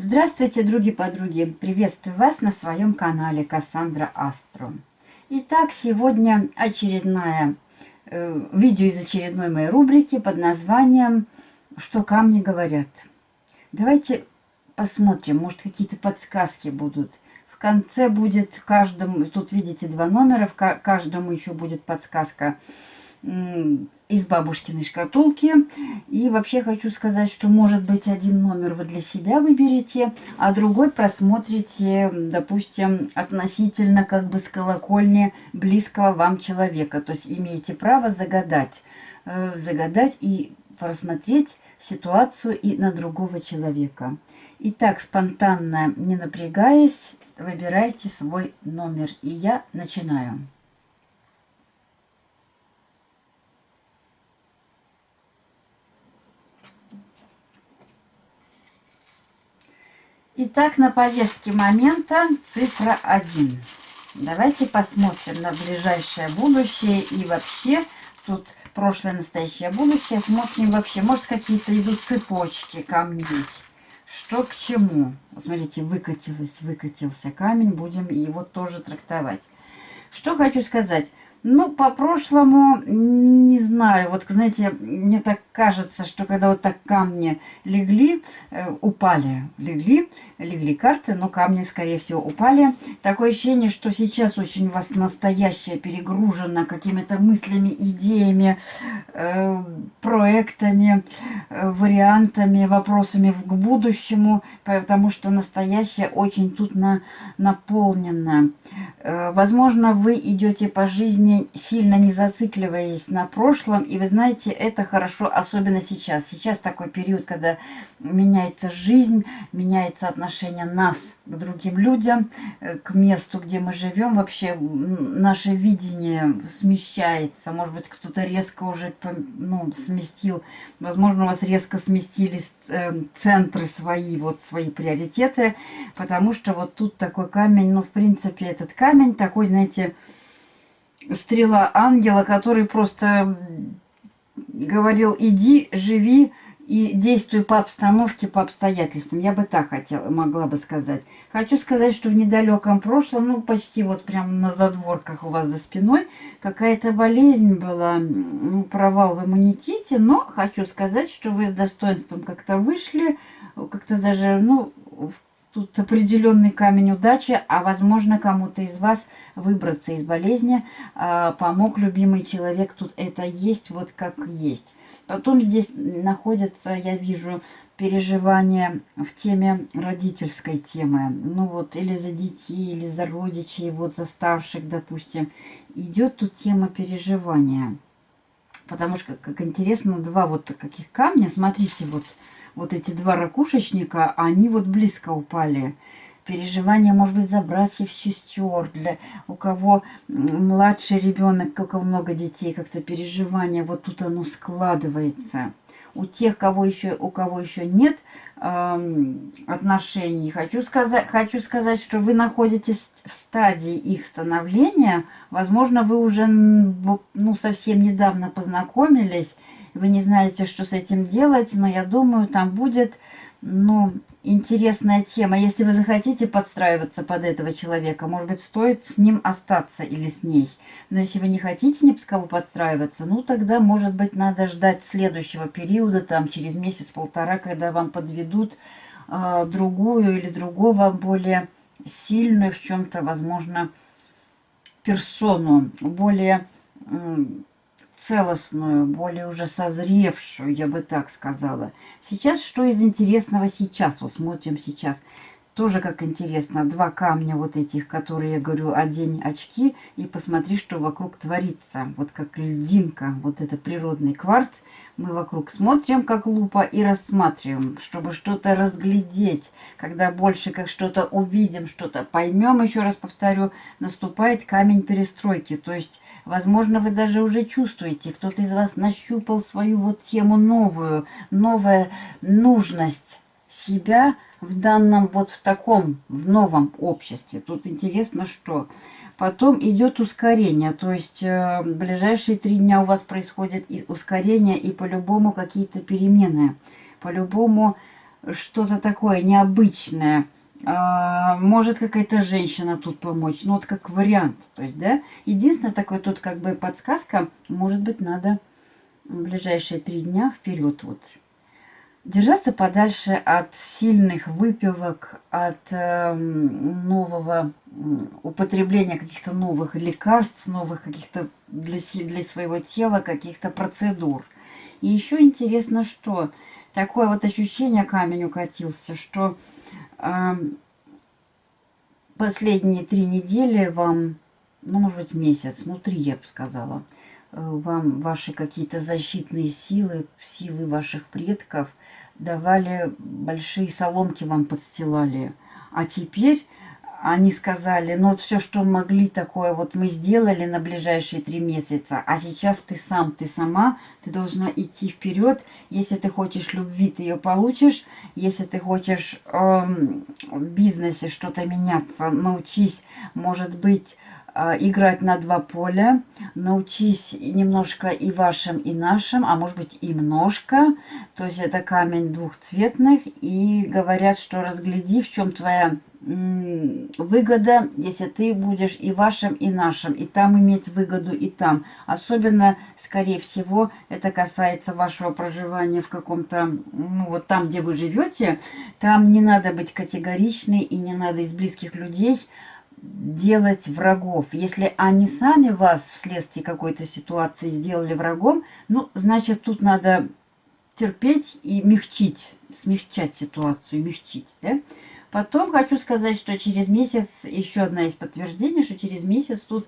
Здравствуйте, други-подруги! Приветствую вас на своем канале Кассандра Астро. Итак, сегодня очередное э, видео из очередной моей рубрики под названием «Что камни говорят». Давайте посмотрим, может какие-то подсказки будут. В конце будет каждому, тут видите два номера, в каждому еще будет подсказка из бабушкиной шкатулки. И вообще хочу сказать, что может быть один номер вы для себя выберете, а другой просмотрите, допустим, относительно как бы с колокольни близкого вам человека. То есть имеете право загадать, э, загадать и просмотреть ситуацию и на другого человека. Итак, спонтанно, не напрягаясь, выбирайте свой номер. И я начинаю. Итак, на повестке момента цифра 1. Давайте посмотрим на ближайшее будущее и вообще тут прошлое, настоящее, будущее. Смотрим вообще, может какие-то идут цепочки камней. Что к чему? Вот смотрите, выкатилось, выкатился камень, будем его тоже трактовать. Что хочу сказать. Ну, по прошлому, не знаю, вот, знаете, мне так кажется, что когда вот так камни легли, э, упали, легли, легли карты, но камни, скорее всего, упали. Такое ощущение, что сейчас очень у вас настоящее перегружено какими-то мыслями, идеями, э, проектами, э, вариантами, вопросами к будущему, потому что настоящее очень тут на, наполнено. Э, возможно, вы идете по жизни, сильно не зацикливаясь на прошлом, и вы знаете, это хорошо, особенно сейчас. Сейчас такой период, когда меняется жизнь, меняется отношение нас к другим людям, э, к месту, где мы живем. Вообще наше видение смещается. Может быть, кто-то резко уже ну, сместил, возможно, у вас резко сместились э, центры свои, вот свои приоритеты, потому что вот тут такой камень, ну, в принципе, этот камень такой, знаете, стрела ангела, который просто говорил, иди, живи, и действую по обстановке, по обстоятельствам. Я бы так хотела, могла бы сказать. Хочу сказать, что в недалеком прошлом, ну, почти вот прямо на задворках у вас за спиной, какая-то болезнь была, ну, провал в иммунитете, но хочу сказать, что вы с достоинством как-то вышли, как-то даже, ну, тут определенный камень удачи, а возможно кому-то из вас выбраться из болезни а, помог любимый человек. Тут это есть вот как есть. Потом здесь находятся, я вижу, переживания в теме родительской темы. Ну вот, или за детей, или за родичей, вот за старших, допустим. Идет тут тема переживания. Потому что, как интересно, два вот таких камня. Смотрите, вот, вот эти два ракушечника, они вот близко упали переживания, может быть, за братьев, сестер, для у кого младший ребенок, у кого много детей, как-то переживания, вот тут оно складывается. У тех, кого еще, у кого еще нет э, отношений, хочу сказать, хочу сказать, что вы находитесь в стадии их становления. Возможно, вы уже ну, совсем недавно познакомились, вы не знаете, что с этим делать, но я думаю, там будет ну, интересная тема. Если вы захотите подстраиваться под этого человека, может быть, стоит с ним остаться или с ней. Но если вы не хотите ни под кого подстраиваться, ну, тогда, может быть, надо ждать следующего периода, там, через месяц-полтора, когда вам подведут э, другую или другого более сильную в чем-то, возможно, персону, более целостную, более уже созревшую, я бы так сказала. Сейчас, что из интересного сейчас? Вот смотрим сейчас. Тоже как интересно, два камня вот этих, которые, я говорю, одень очки и посмотри, что вокруг творится. Вот как льдинка, вот это природный кварц. Мы вокруг смотрим, как лупа, и рассматриваем, чтобы что-то разглядеть. Когда больше как что-то увидим, что-то поймем, еще раз повторю, наступает камень перестройки. То есть, возможно, вы даже уже чувствуете, кто-то из вас нащупал свою вот тему новую, новая нужность себя – в данном, вот в таком, в новом обществе. Тут интересно, что... Потом идет ускорение, то есть э, ближайшие три дня у вас происходит и ускорение и по-любому какие-то перемены. По-любому что-то такое необычное. А, может какая-то женщина тут помочь. Ну, вот как вариант. То есть, да, единственное такое тут как бы подсказка. Может быть, надо в ближайшие три дня вперед вот держаться подальше от сильных выпивок, от э, нового употребления каких-то новых лекарств, новых каких-то для, для своего тела каких-то процедур. И еще интересно, что такое вот ощущение камень укатился, что э, последние три недели вам, ну, может быть, месяц, ну, три, я бы сказала, вам ваши какие-то защитные силы, силы ваших предков давали большие соломки вам подстилали. А теперь они сказали, ну вот все, что могли такое, вот мы сделали на ближайшие три месяца, а сейчас ты сам, ты сама, ты должна идти вперед. Если ты хочешь любви, ты ее получишь. Если ты хочешь эм, в бизнесе что-то меняться, научись, может быть, э, играть на два поля. Научись немножко и вашим, и нашим, а может быть и немножко. То есть это камень двухцветных. И говорят, что разгляди, в чем твоя выгода, если ты будешь и вашим, и нашим, и там иметь выгоду, и там. Особенно, скорее всего, это касается вашего проживания в каком-то, ну, вот там, где вы живете, там не надо быть категоричной, и не надо из близких людей делать врагов. Если они сами вас вследствие какой-то ситуации сделали врагом, ну, значит, тут надо терпеть и мягчить, смягчать ситуацию, мягчить, да? Потом хочу сказать, что через месяц, еще одна из подтверждений, что через месяц тут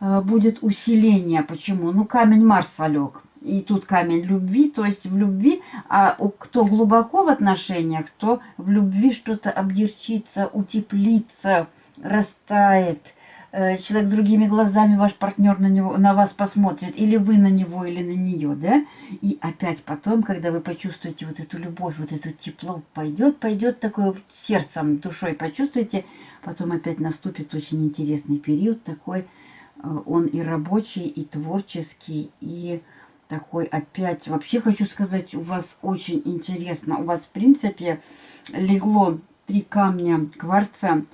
э, будет усиление. Почему? Ну, камень Марса лег. И тут камень любви, то есть в любви, а у, кто глубоко в отношениях, то в любви что-то объерчится, утеплится, растает, Э, человек другими глазами, ваш партнер на, него, на вас посмотрит, или вы на него, или на нее, да? И опять потом, когда вы почувствуете вот эту любовь, вот это тепло, пойдет, пойдет такое сердцем, душой почувствуете, потом опять наступит очень интересный период такой, э, он и рабочий, и творческий, и такой опять, вообще хочу сказать, у вас очень интересно, у вас в принципе легло три камня кварца,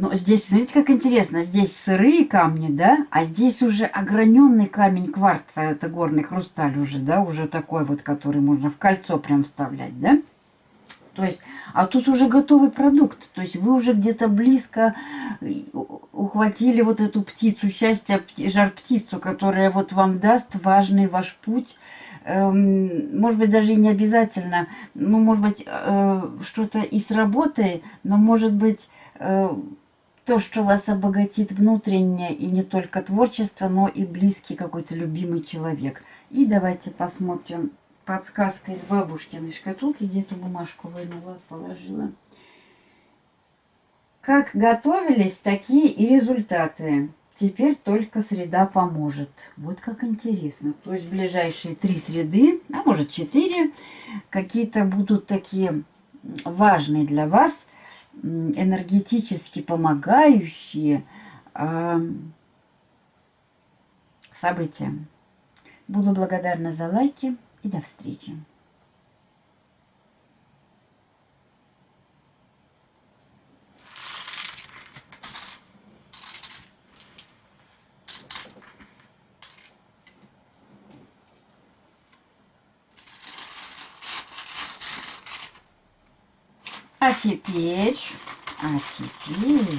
но здесь, смотрите, как интересно. Здесь сырые камни, да? А здесь уже ограненный камень кварца. Это горный хрусталь уже, да? Уже такой вот, который можно в кольцо прям вставлять, да? То есть, а тут уже готовый продукт. То есть вы уже где-то близко ухватили вот эту птицу счастья, жар-птицу, которая вот вам даст важный ваш путь. Эм, может быть, даже и не обязательно. Ну, может быть, э, что-то и с работой, но может быть э, то, что вас обогатит внутренне, и не только творчество, но и близкий какой-то любимый человек. И давайте посмотрим подсказка из бабушкиной шкатулки, где эту бумажку вынула, положила. Как готовились, такие и результаты. Теперь только среда поможет. Вот как интересно. То есть ближайшие три среды, а может четыре, какие-то будут такие важные для вас – энергетически помогающие э, события. Буду благодарна за лайки и до встречи. Теперь, а теперь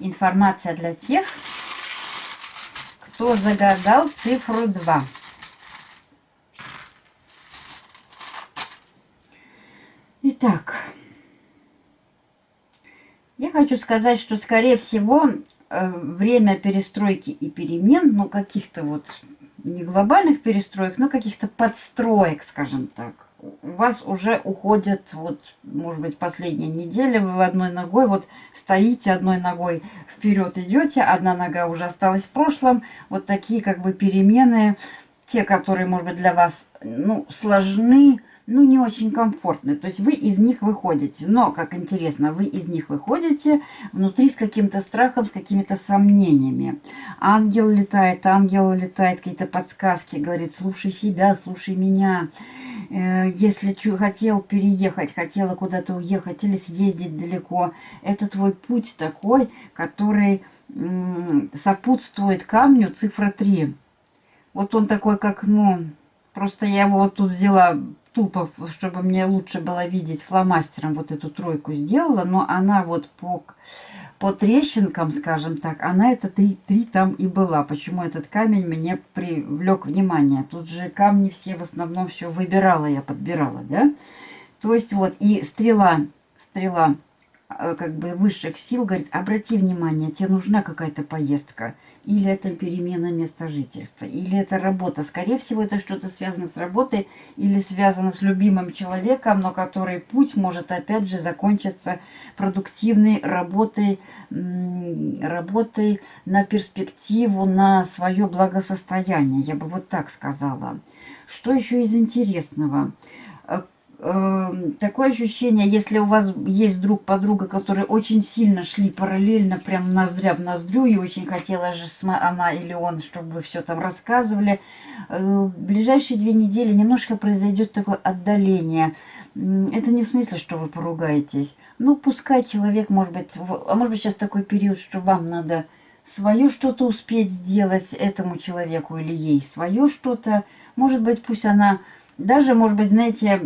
информация для тех, кто загадал цифру 2. Итак, я хочу сказать, что, скорее всего, э, время перестройки и перемен, ну, каких-то вот не глобальных перестроек, но каких-то подстроек, скажем так, у вас уже уходит, вот, может быть, последняя неделя, вы одной ногой, вот стоите одной ногой вперед идете, одна нога уже осталась в прошлом, вот такие как бы перемены, те, которые, может быть, для вас, ну, сложны, ну, не очень комфортны. То есть вы из них выходите. Но, как интересно, вы из них выходите внутри с каким-то страхом, с какими-то сомнениями. Ангел летает, ангел летает, какие-то подсказки, говорит, слушай себя, слушай меня. Э, если хотел переехать, хотела куда-то уехать или съездить далеко, это твой путь такой, который сопутствует камню цифра 3. Вот он такой, как, ну, просто я его вот тут взяла тупо, чтобы мне лучше было видеть, фломастером вот эту тройку сделала, но она вот по, по трещинкам, скажем так, она это три, три там и была. Почему этот камень мне привлек внимание? Тут же камни все в основном все выбирала, я подбирала, да? То есть вот и стрела, стрела э, как бы высших сил говорит, обрати внимание, тебе нужна какая-то поездка – или это перемена места жительства, или это работа. Скорее всего, это что-то связано с работой или связано с любимым человеком, но который путь может опять же закончиться продуктивной работой, работой на перспективу, на свое благосостояние. Я бы вот так сказала. Что еще из интересного? Э, такое ощущение, если у вас есть друг, подруга, которые очень сильно шли параллельно, прям ноздря в ноздрю, и очень хотела же она или он, чтобы все там рассказывали, э, в ближайшие две недели немножко произойдет такое отдаление. Это не в смысле, что вы поругаетесь. Ну, пускай человек, может быть, а может быть сейчас такой период, что вам надо свое что-то успеть сделать этому человеку или ей, свое что-то. Может быть, пусть она, даже, может быть, знаете,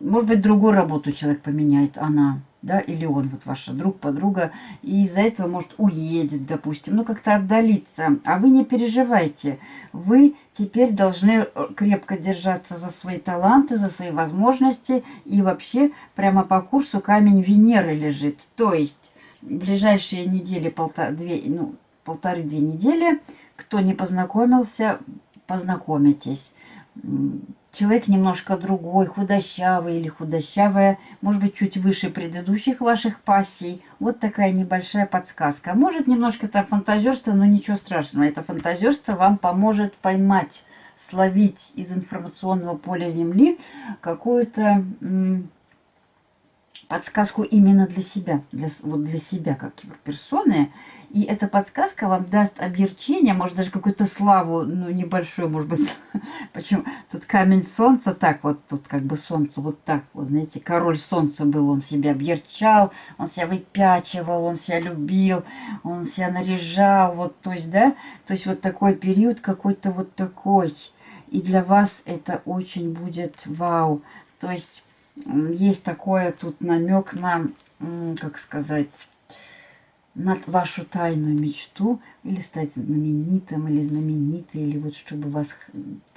может быть, другую работу человек поменяет, она, да, или он, вот ваша друг, подруга, и из-за этого, может, уедет, допустим, ну, как-то отдалиться. А вы не переживайте, вы теперь должны э, крепко держаться за свои таланты, за свои возможности, и вообще прямо по курсу камень Венеры лежит. То есть, в ближайшие недели, полтора, две, ну, полторы-две недели, кто не познакомился, познакомитесь человек немножко другой, худощавый или худощавая, может быть, чуть выше предыдущих ваших пассий. Вот такая небольшая подсказка. Может, немножко это фантазерство, но ничего страшного. Это фантазерство вам поможет поймать, словить из информационного поля Земли какую-то подсказку именно для себя, для, вот для себя как персоны. И эта подсказка вам даст облегчение, может даже какую-то славу, ну небольшую, может быть. Почему? Тут камень солнца, так вот, тут как бы солнце вот так, вот знаете, король солнца был, он себя объерчал, он себя выпячивал, он себя любил, он себя наряжал, вот, то есть, да, то есть вот такой период какой-то вот такой. И для вас это очень будет вау. То есть есть такое тут намек на, как сказать, на вашу тайную мечту, или стать знаменитым, или знаменитой, или вот чтобы вас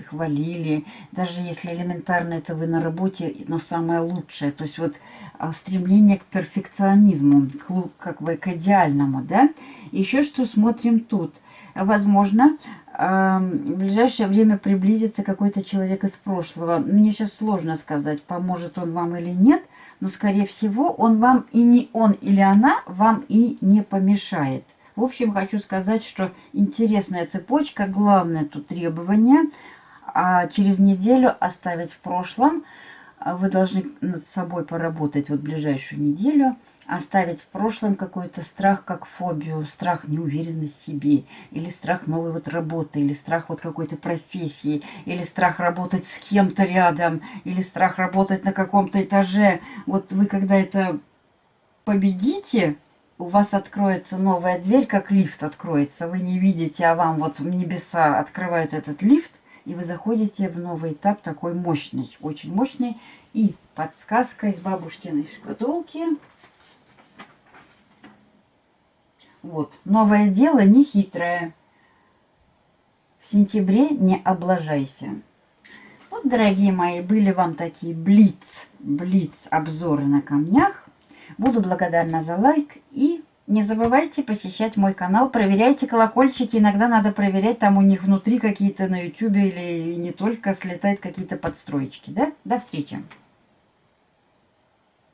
хвалили, даже если элементарно это вы на работе, но самое лучшее, то есть вот а, стремление к перфекционизму, как бы к идеальному, да. Еще что смотрим тут. Возможно, в ближайшее время приблизится какой-то человек из прошлого. Мне сейчас сложно сказать, поможет он вам или нет, но, скорее всего, он вам и не он или она вам и не помешает. В общем, хочу сказать, что интересная цепочка, главное тут требование, а через неделю оставить в прошлом. Вы должны над собой поработать вот ближайшую неделю – оставить в прошлом какой-то страх, как фобию, страх неуверенность в себе, или страх новой вот работы, или страх вот какой-то профессии, или страх работать с кем-то рядом, или страх работать на каком-то этаже. Вот вы когда это победите, у вас откроется новая дверь, как лифт откроется. Вы не видите, а вам вот небеса открывают этот лифт, и вы заходите в новый этап такой мощный, очень мощный. И подсказка из бабушкиной шкатулки – Вот. Новое дело не хитрое. В сентябре не облажайся. Вот, дорогие мои, были вам такие блиц, блиц обзоры на камнях. Буду благодарна за лайк и не забывайте посещать мой канал, проверяйте колокольчики, иногда надо проверять, там у них внутри какие-то на YouTube или не только слетают какие-то подстроечки, да? До встречи!